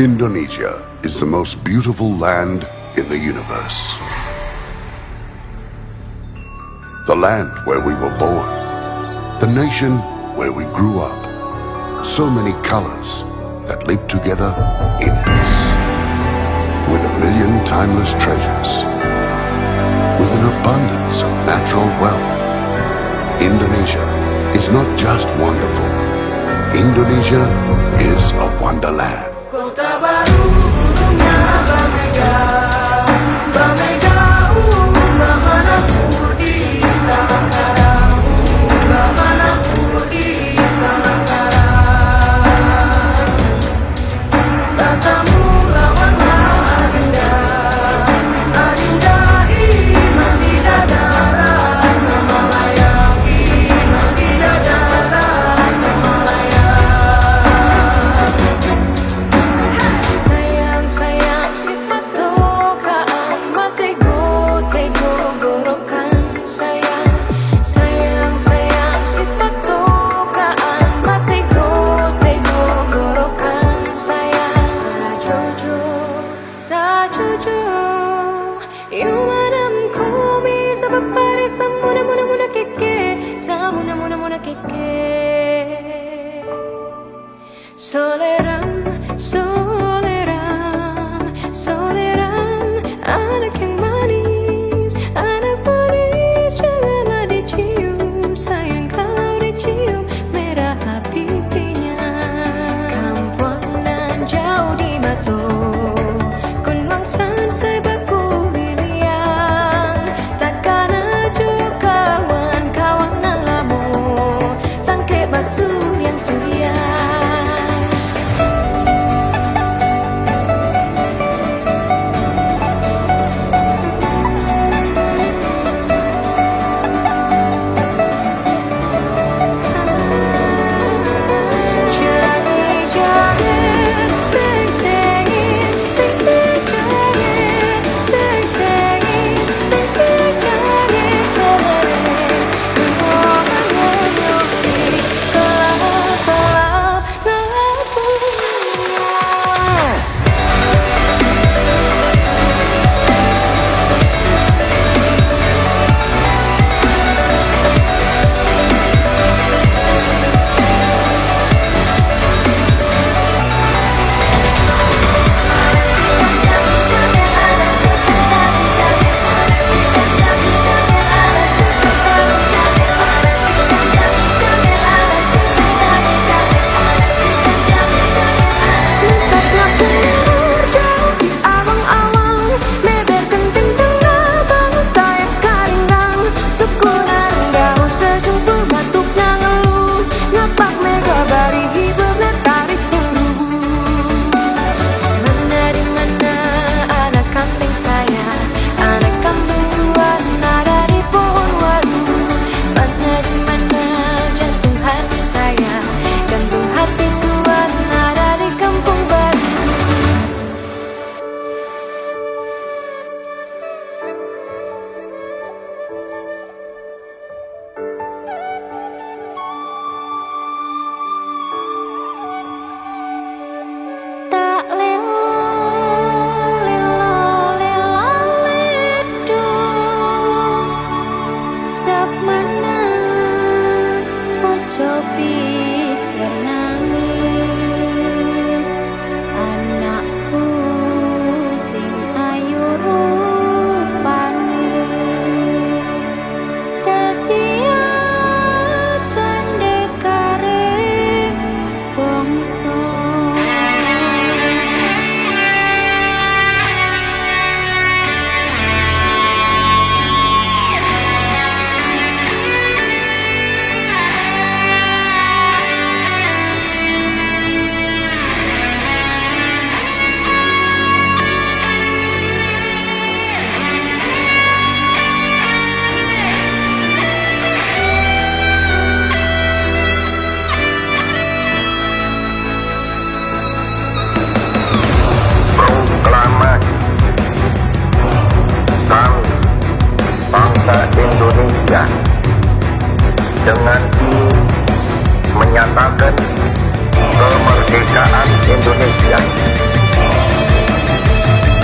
Indonesia is the most beautiful land in the universe. The land where we were born. The nation where we grew up. So many colors that live together in peace. With a million timeless treasures. With an abundance of natural wealth. Indonesia is not just wonderful. Indonesia is a wonderland. esa mona, mona, mona que que, esa mona, mona, mona que que. Solerán, a la que.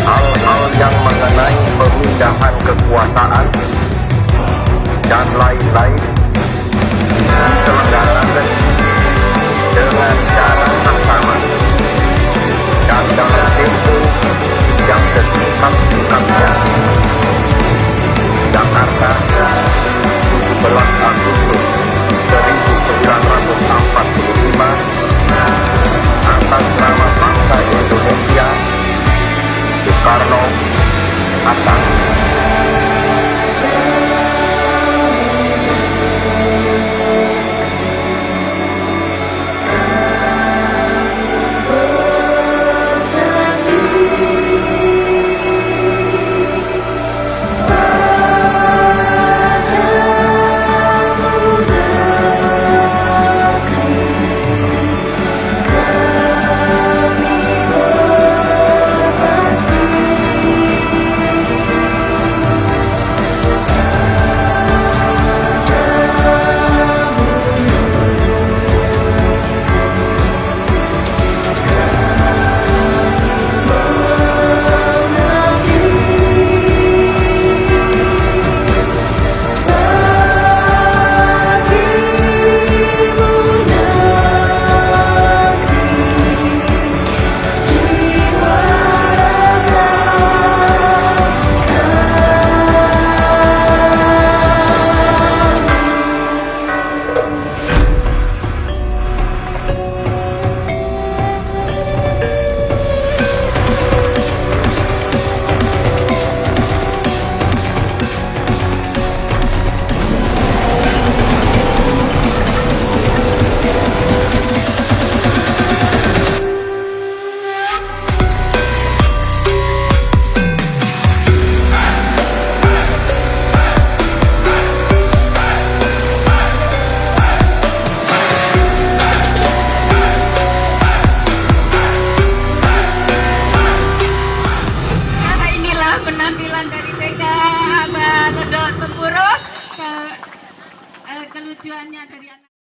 hal-hal yang mengenai pemindahan kekuasaan dan lain-lain diselenggarakan dengan cara